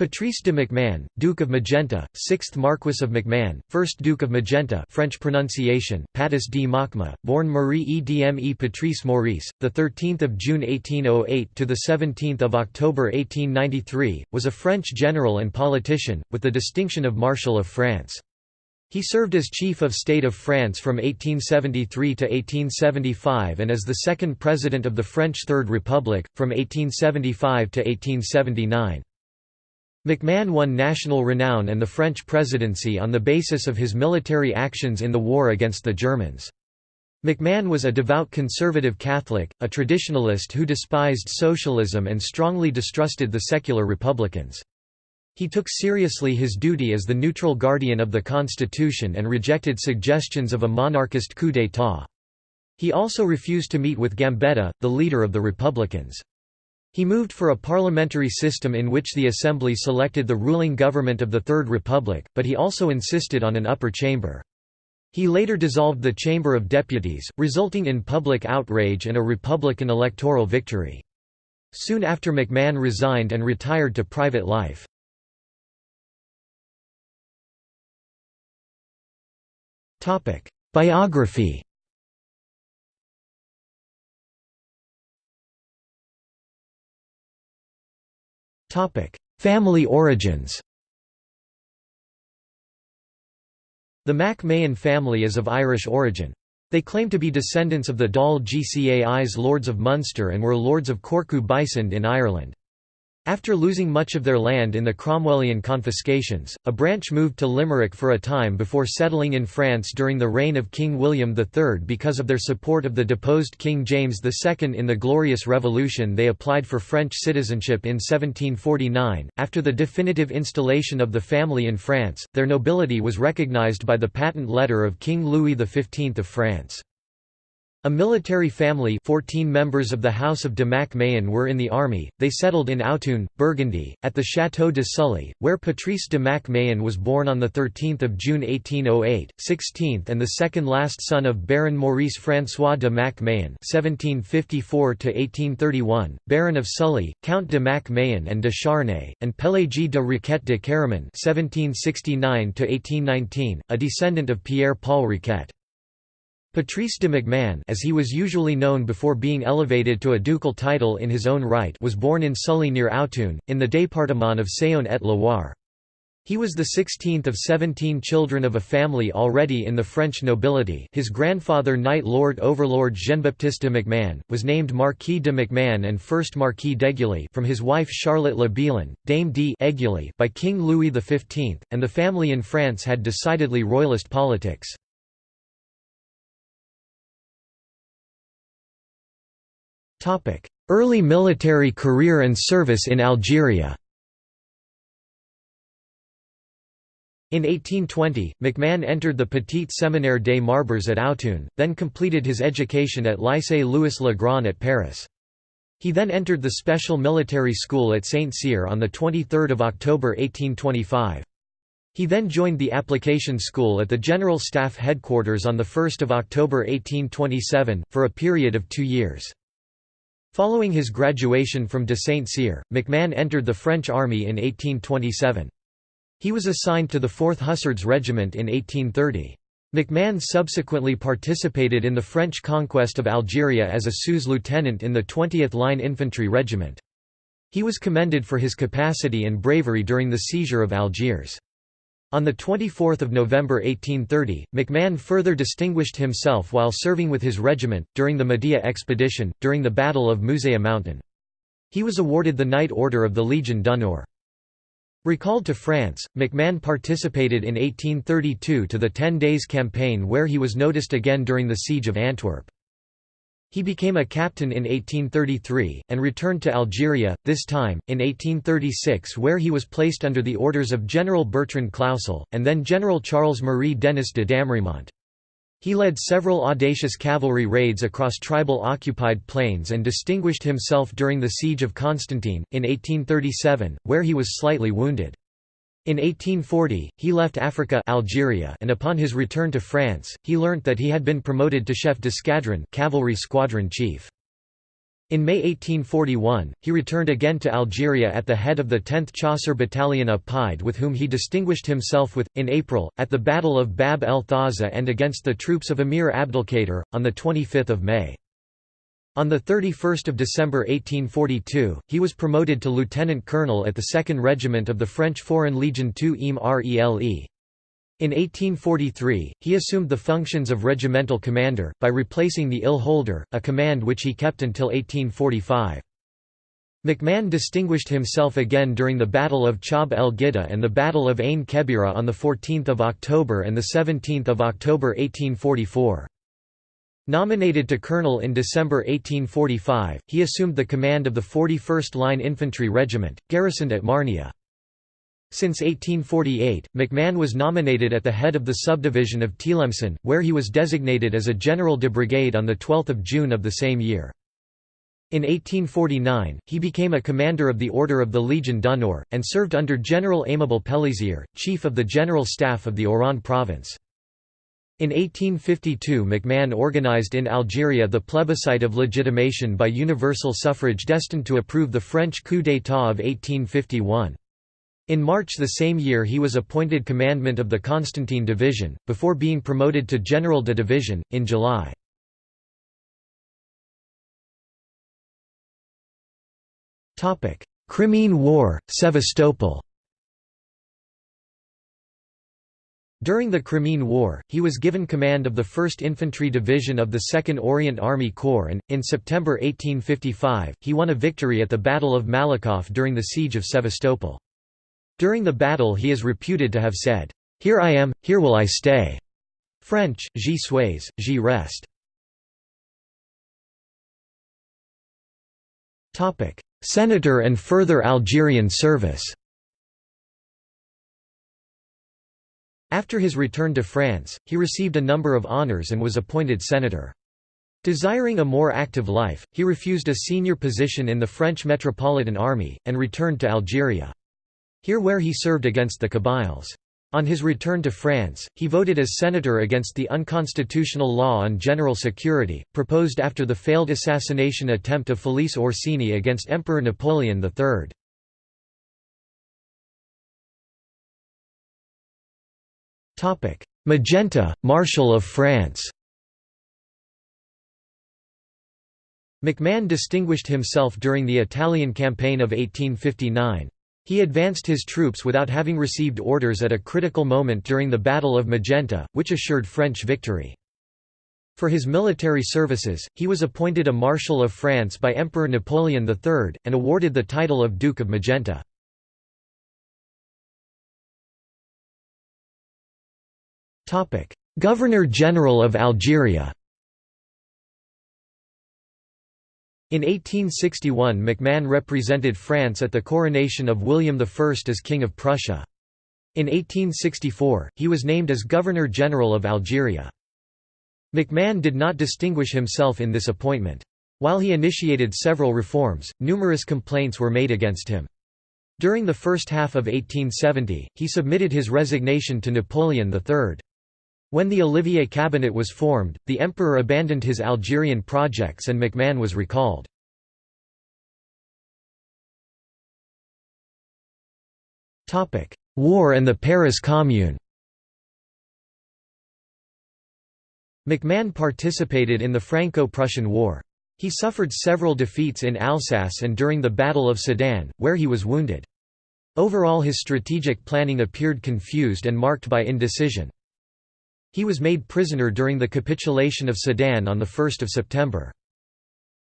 Patrice de MacMahon, Duke of Magenta, 6th Marquess of MacMahon, 1st Duke of Magenta French pronunciation, Patis de Machma, born Marie Edme Patrice Maurice, 13 June 1808 – to 17 October 1893, was a French general and politician, with the distinction of Marshal of France. He served as Chief of State of France from 1873 to 1875 and as the second President of the French Third Republic, from 1875 to 1879. MacMahon won national renown and the French presidency on the basis of his military actions in the war against the Germans. MacMahon was a devout conservative Catholic, a traditionalist who despised socialism and strongly distrusted the secular republicans. He took seriously his duty as the neutral guardian of the constitution and rejected suggestions of a monarchist coup d'état. He also refused to meet with Gambetta, the leader of the Republicans. He moved for a parliamentary system in which the assembly selected the ruling government of the Third Republic, but he also insisted on an upper chamber. He later dissolved the Chamber of Deputies, resulting in public outrage and a Republican electoral victory. Soon after McMahon resigned and retired to private life. Biography Family origins The Mac-Mahon family is of Irish origin. They claim to be descendants of the Dál gCais Lords of Munster and were Lords of Corcú Bysund in Ireland. After losing much of their land in the Cromwellian confiscations, a branch moved to Limerick for a time before settling in France during the reign of King William III because of their support of the deposed King James II in the Glorious Revolution they applied for French citizenship in 1749. After the definitive installation of the family in France, their nobility was recognized by the patent letter of King Louis XV of France. A military family 14 members of the House of de Mac-Mahon were in the army, they settled in Autun, Burgundy, at the Château de Sully, where Patrice de Mac-Mahon was born on 13 June 1808, 16th and the second last son of Baron Maurice François de Mac-Mahon (1754–1831), Baron of Sully, Count de Mac-Mahon and de Charnay, and Pélagie de Riquet de Caraman (1769–1819), a descendant of Pierre-Paul Riquet. Patrice de MacMahon as he was usually known before being elevated to a ducal title in his own right was born in Sully near Autun, in the département of Saône-et-Loire. He was the 16th of 17 children of a family already in the French nobility his grandfather Knight Lord Overlord Jean-Baptiste de MacMahon, was named Marquis de MacMahon and First Marquis d'Aiguilley from his wife Charlotte Le Bihan, Dame d'Aiguilley by King Louis XV, and the family in France had decidedly royalist politics. Early military career and service in Algeria In 1820, McMahon entered the Petit Séminaire des Marbres at Autun, then completed his education at Lycée Louis le Grand at Paris. He then entered the Special Military School at Saint-Cyr on 23 October 1825. He then joined the Application School at the General Staff Headquarters on 1 October 1827, for a period of two years. Following his graduation from de Saint-Cyr, McMahon entered the French army in 1827. He was assigned to the 4th Hussards Regiment in 1830. McMahon subsequently participated in the French conquest of Algeria as a sous lieutenant in the 20th Line Infantry Regiment. He was commended for his capacity and bravery during the seizure of Algiers. On 24 November 1830, McMahon further distinguished himself while serving with his regiment, during the Mahdia expedition, during the Battle of Mouzaïa Mountain. He was awarded the Knight Order of the Legion d'honneur. Recalled to France, McMahon participated in 1832 to the Ten Days Campaign where he was noticed again during the Siege of Antwerp. He became a captain in 1833, and returned to Algeria, this time, in 1836 where he was placed under the orders of General Bertrand Clausel, and then General Charles-Marie Denis de Damremont. He led several audacious cavalry raids across tribal occupied plains and distinguished himself during the Siege of Constantine, in 1837, where he was slightly wounded. In 1840, he left Africa Algeria and upon his return to France, he learnt that he had been promoted to chef d'escadron cavalry squadron chief. In May 1841, he returned again to Algeria at the head of the 10th Chasseur Battalion of Pied with whom he distinguished himself with, in April, at the Battle of Bab el Thaza and against the troops of Emir Abdelkader, on 25 May. On 31 December 1842, he was promoted to lieutenant colonel at the 2nd Regiment of the French Foreign Legion II im Rele. In 1843, he assumed the functions of regimental commander, by replacing the Ill Holder, a command which he kept until 1845. McMahon distinguished himself again during the Battle of Chab el Gidda and the Battle of Ain Kebira on 14 October and 17 October 1844. Nominated to colonel in December 1845, he assumed the command of the 41st Line Infantry Regiment, garrisoned at Marnia. Since 1848, McMahon was nominated at the head of the subdivision of Tlemcen, where he was designated as a general de brigade on 12 June of the same year. In 1849, he became a commander of the Order of the Legion d'honneur, and served under General Aimable Pelissier, chief of the General Staff of the Oran province. In 1852 McMahon organized in Algeria the plebiscite of legitimation by universal suffrage destined to approve the French coup d'état of 1851. In March the same year he was appointed commandant of the Constantine Division, before being promoted to General de Division, in July. Crimean War, Sevastopol During the Crimean War, he was given command of the 1st Infantry Division of the 2nd Orient Army Corps and, in September 1855, he won a victory at the Battle of Malakoff during the Siege of Sevastopol. During the battle he is reputed to have said, "'Here I am, here will I stay' French, j'y suis, j'y reste. Senator and further Algerian service After his return to France, he received a number of honours and was appointed senator. Desiring a more active life, he refused a senior position in the French Metropolitan Army, and returned to Algeria. Here where he served against the Kabyles. On his return to France, he voted as senator against the unconstitutional law on general security, proposed after the failed assassination attempt of Felice Orsini against Emperor Napoleon III. Magenta, Marshal of France McMahon distinguished himself during the Italian campaign of 1859. He advanced his troops without having received orders at a critical moment during the Battle of Magenta, which assured French victory. For his military services, he was appointed a Marshal of France by Emperor Napoleon III, and awarded the title of Duke of Magenta. Governor-General of Algeria In 1861 McMahon represented France at the coronation of William I as King of Prussia. In 1864, he was named as Governor-General of Algeria. McMahon did not distinguish himself in this appointment. While he initiated several reforms, numerous complaints were made against him. During the first half of 1870, he submitted his resignation to Napoleon III. When the Olivier cabinet was formed, the emperor abandoned his Algerian projects and McMahon was recalled. War and the Paris Commune McMahon participated in the Franco-Prussian War. He suffered several defeats in Alsace and during the Battle of Sedan, where he was wounded. Overall his strategic planning appeared confused and marked by indecision. He was made prisoner during the capitulation of Sedan on 1 September.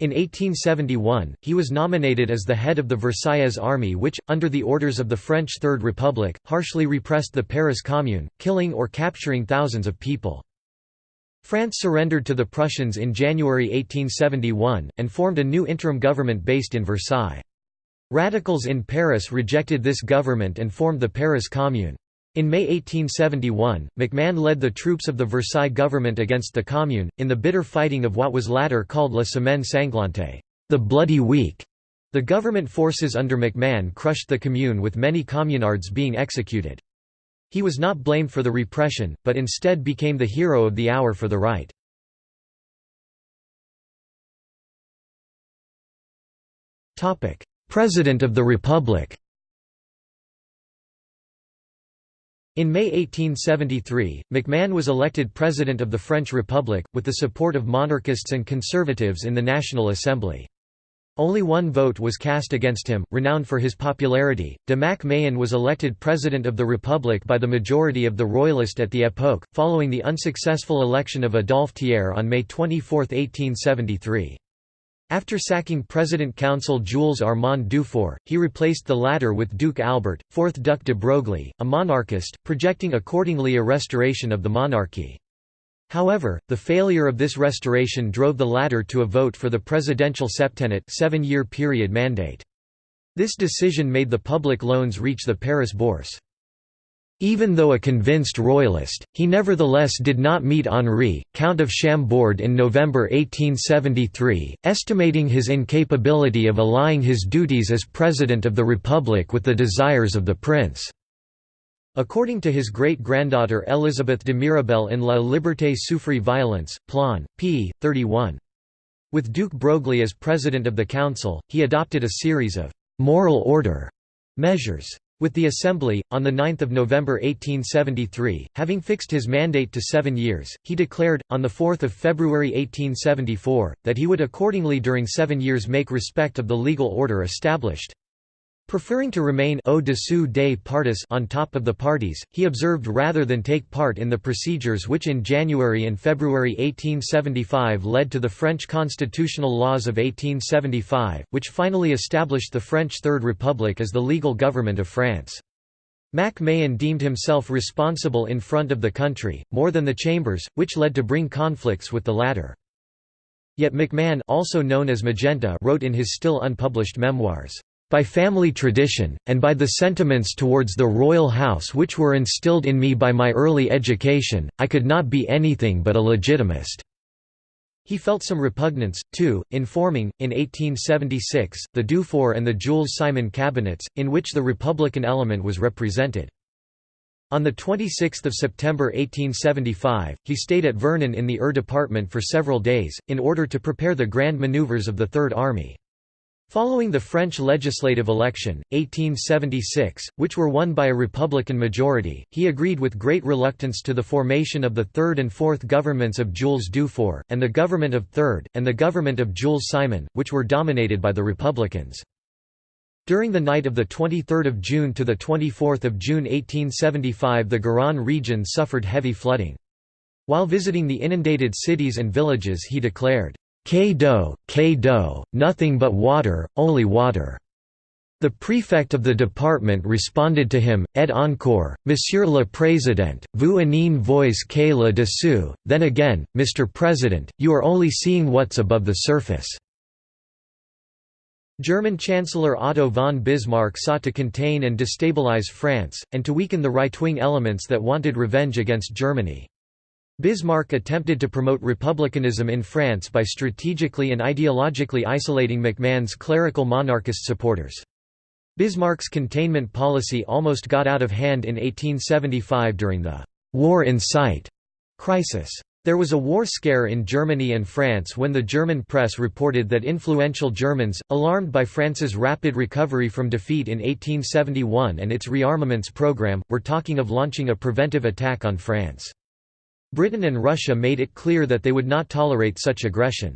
In 1871, he was nominated as the head of the Versailles army which, under the orders of the French Third Republic, harshly repressed the Paris Commune, killing or capturing thousands of people. France surrendered to the Prussians in January 1871, and formed a new interim government based in Versailles. Radicals in Paris rejected this government and formed the Paris Commune. In May 1871, McMahon led the troops of the Versailles government against the Commune, in the bitter fighting of what was later called La Semaine Sanglante, the Bloody Week. The government forces under McMahon crushed the Commune with many communards being executed. He was not blamed for the repression, but instead became the hero of the hour for the right. President of the Republic In May 1873, MacMahon was elected President of the French Republic, with the support of monarchists and conservatives in the National Assembly. Only one vote was cast against him. Renowned for his popularity, de Mac was elected President of the Republic by the majority of the Royalist at the époque, following the unsuccessful election of Adolphe Thiers on May 24, 1873. After sacking President Council Jules Armand Dufaure, he replaced the latter with Duke Albert, 4th Duc de Broglie, a monarchist, projecting accordingly a restoration of the monarchy. However, the failure of this restoration drove the latter to a vote for the presidential septennat seven-year period mandate. This decision made the public loans reach the Paris Bourse. Even though a convinced royalist, he nevertheless did not meet Henri, Count of Chambord in November 1873, estimating his incapability of allying his duties as President of the Republic with the desires of the prince. According to his great-granddaughter Elizabeth de Miribel in La Liberté souffre violence, Plan, p. 31. With Duke Broglie as President of the Council, he adopted a series of «moral order» measures. With the Assembly, on 9 November 1873, having fixed his mandate to seven years, he declared, on 4 February 1874, that he would accordingly during seven years make respect of the legal order established. Preferring to remain au-dessous des partis on top of the parties, he observed rather than take part in the procedures which in January and February 1875 led to the French constitutional laws of 1875, which finally established the French Third Republic as the legal government of France. Mac Mahon deemed himself responsible in front of the country, more than the chambers, which led to bring conflicts with the latter. Yet MacMahon also known as Magenta wrote in his still unpublished memoirs, by family tradition, and by the sentiments towards the royal house which were instilled in me by my early education, I could not be anything but a legitimist." He felt some repugnance, too, in forming, in 1876, the Dufaure and the Jules Simon cabinets, in which the Republican element was represented. On 26 September 1875, he stayed at Vernon in the Eure department for several days, in order to prepare the grand manoeuvres of the Third Army. Following the French legislative election, 1876, which were won by a Republican majority, he agreed with great reluctance to the formation of the third and fourth governments of Jules Dufaure, and the government of Third, and the government of Jules Simon, which were dominated by the Republicans. During the night of 23 June to 24 June 1875 the Garonne region suffered heavy flooding. While visiting the inundated cities and villages he declared, K-do, K-do, nothing but water, only water. The prefect of the department responded to him, et encore, Monsieur le Président, vous n'en voyez que le dessous, then again, Mr. President, you are only seeing what's above the surface. German Chancellor Otto von Bismarck sought to contain and destabilize France, and to weaken the right-wing elements that wanted revenge against Germany. Bismarck attempted to promote republicanism in France by strategically and ideologically isolating McMahon's clerical monarchist supporters. Bismarck's containment policy almost got out of hand in 1875 during the «war in sight» crisis. There was a war scare in Germany and France when the German press reported that influential Germans, alarmed by France's rapid recovery from defeat in 1871 and its rearmaments program, were talking of launching a preventive attack on France. Britain and Russia made it clear that they would not tolerate such aggression.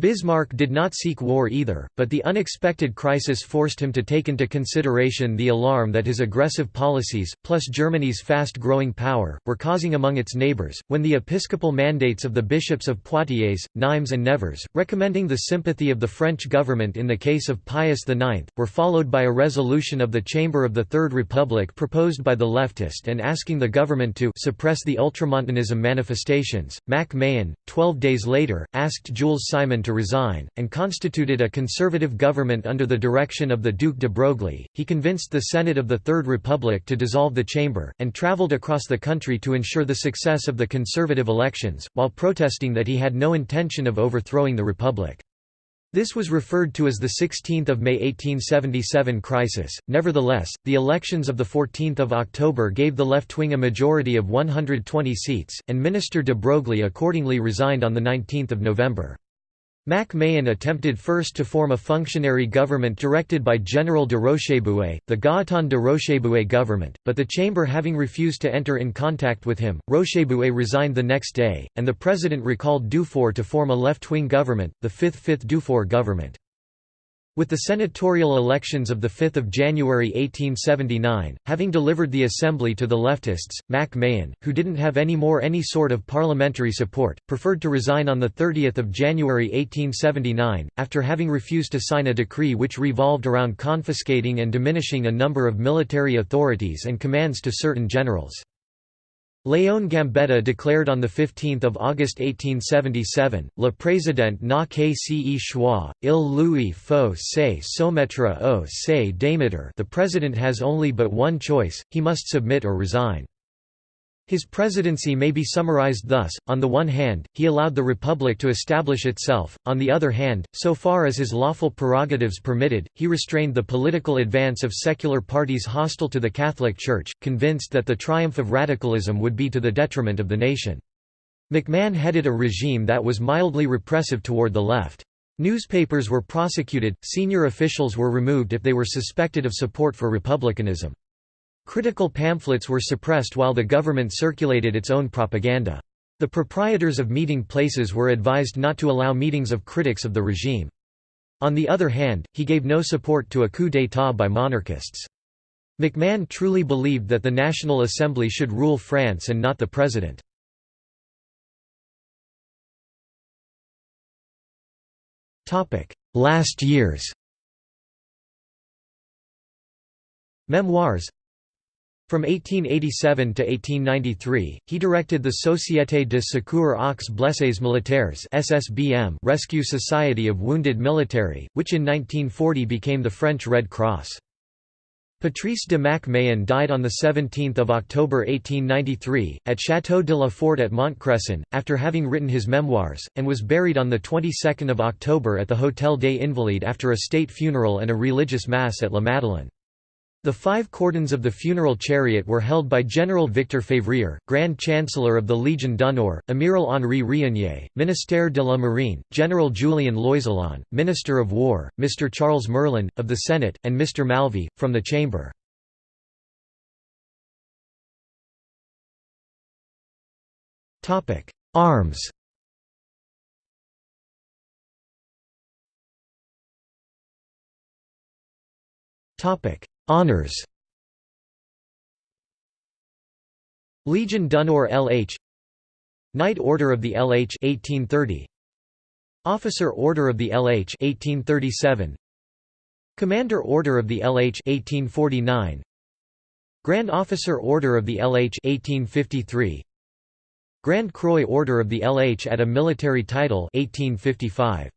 Bismarck did not seek war either, but the unexpected crisis forced him to take into consideration the alarm that his aggressive policies, plus Germany's fast-growing power, were causing among its neighbours, when the episcopal mandates of the bishops of Poitiers, Nimes and Nevers, recommending the sympathy of the French government in the case of Pius IX, were followed by a resolution of the Chamber of the Third Republic proposed by the leftist and asking the government to suppress the ultramontanism manifestations. Mac Mahon, twelve days later, asked Jules Simon to resign, and constituted a conservative government under the direction of the Duc de Broglie. He convinced the Senate of the Third Republic to dissolve the chamber, and travelled across the country to ensure the success of the conservative elections, while protesting that he had no intention of overthrowing the Republic. This was referred to as the 16th of May 1877 crisis. Nevertheless, the elections of the 14th of October gave the left-wing a majority of 120 seats, and Minister de Broglie accordingly resigned on the 19th of November. Mac Mahon attempted first to form a functionary government directed by General de Rochebouet, the Gaëtan de Rochebouet government, but the chamber having refused to enter in contact with him, Rochebouet resigned the next day, and the president recalled Dufaure to form a left-wing government, the fifth Fifth Dufaure government. With the senatorial elections of 5 January 1879, having delivered the assembly to the leftists, Mac Mahon, who didn't have any more any sort of parliamentary support, preferred to resign on 30 January 1879, after having refused to sign a decree which revolved around confiscating and diminishing a number of military authorities and commands to certain generals. Léon Gambetta declared on 15 August 1877, Le Président n'a qu'à se choix, il lui faut se soumettre au se démettre the President has only but one choice, he must submit or resign. His presidency may be summarized thus, on the one hand, he allowed the Republic to establish itself, on the other hand, so far as his lawful prerogatives permitted, he restrained the political advance of secular parties hostile to the Catholic Church, convinced that the triumph of radicalism would be to the detriment of the nation. McMahon headed a regime that was mildly repressive toward the left. Newspapers were prosecuted, senior officials were removed if they were suspected of support for republicanism. Critical pamphlets were suppressed while the government circulated its own propaganda. The proprietors of meeting places were advised not to allow meetings of critics of the regime. On the other hand, he gave no support to a coup d'état by monarchists. McMahon truly believed that the National Assembly should rule France and not the president. Last years Memoirs from 1887 to 1893, he directed the Société de secours aux blessés militaires (SSBM) Rescue Society of Wounded Military, which in 1940 became the French Red Cross. Patrice de Mac Mahon died on 17 October 1893, at Château de la Fort at Montcresson, after having written his memoirs, and was buried on the 22nd of October at the Hôtel des Invalides after a state funeral and a religious mass at La Madeleine. The five cordons of the funeral chariot were held by General Victor Février, Grand Chancellor of the Légion d'honneur, Amiral Henri Rieunier, Ministère de la Marine, General Julien Loizillon, Minister of War, Mr. Charles Merlin, of the Senate, and Mr. Malvy, from the Chamber. Arms Topic Honours Legion d'honneur LH Knight Order of the LH 1830 Officer Order of the LH 1837 Commander Order of the LH 1849 Grand Officer Order of the LH 1853 Grand Croix Order of the LH at a military title 1855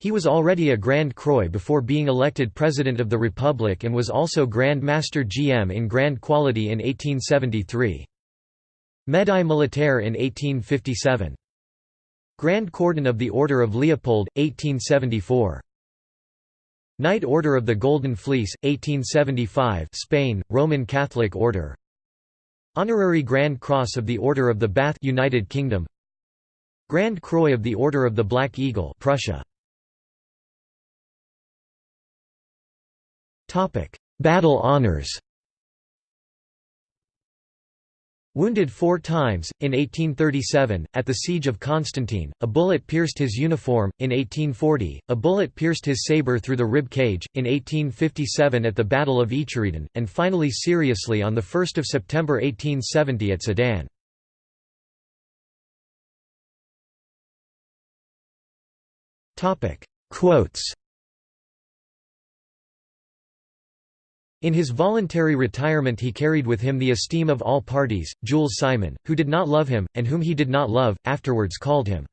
he was already a Grand Croix before being elected President of the Republic and was also Grand Master GM in Grand Quality in 1873. Médaille Militaire in 1857. Grand Cordon of the Order of Leopold, 1874. Knight Order of the Golden Fleece, 1875 Spain, Roman Catholic Order Honorary Grand Cross of the Order of the Bath United Kingdom Grand Croix of the Order of the Black Eagle Prussia Battle honours Wounded four times, in 1837, at the Siege of Constantine, a bullet pierced his uniform, in 1840, a bullet pierced his sabre through the rib cage, in 1857 at the Battle of Icheriden, and finally seriously on 1 September 1870 at Sedan. Quotes In his voluntary retirement he carried with him the esteem of all parties. Jules Simon, who did not love him, and whom he did not love, afterwards called him.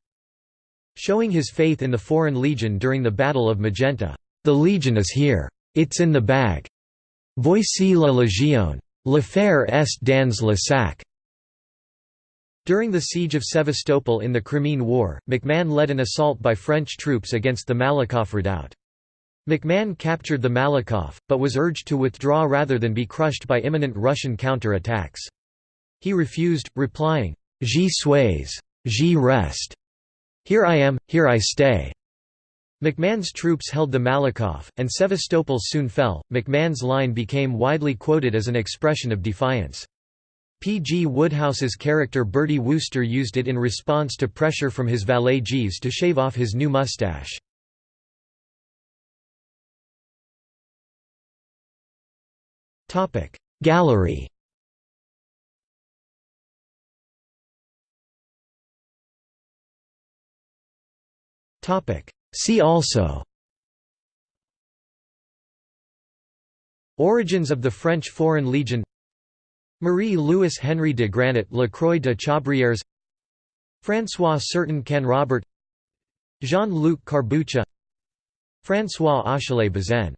Showing his faith in the Foreign Legion during the Battle of Magenta, "'The Legion is here. It's in the bag. Voici la Légion. L'affaire est dans le sac." During the siege of Sevastopol in the Crimean War, McMahon led an assault by French troops against the Malakoff redoubt. MacMahon captured the Malakoff, but was urged to withdraw rather than be crushed by imminent Russian counter-attacks. He refused, replying, J'y suis, j'y reste. Here I am, here I stay. McMahon's troops held the Malakoff, and Sevastopol soon fell. McMahon's line became widely quoted as an expression of defiance. P. G. Wodehouse's character Bertie Wooster used it in response to pressure from his valet Jeeves to shave off his new mustache. Gallery. See also. Origins of the French Foreign Legion. Marie-Louis Henry de Granit La Croix de Chabrières François Certain Canrobert Jean-Luc Carbuccia François Achille Bazaine